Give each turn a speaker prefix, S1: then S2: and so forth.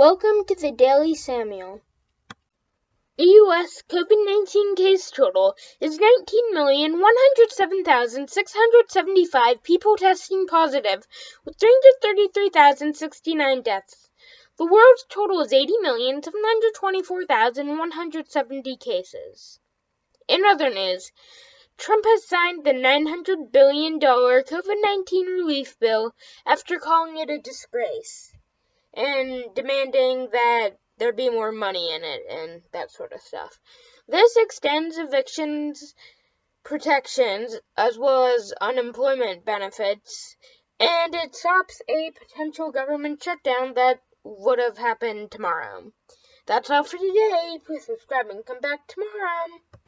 S1: Welcome to the Daily Samuel. The U.S. COVID 19 case total is 19,107,675 people testing positive, with 333,069 deaths. The world's total is 80,724,170 cases. In other news, Trump has signed the $900 billion COVID 19 relief bill after calling it a disgrace and demanding that there be more money in it and that sort of stuff. This extends evictions protections as well as unemployment benefits, and it stops a potential government shutdown that would have happened tomorrow. That's all for today. Please subscribe and come back tomorrow.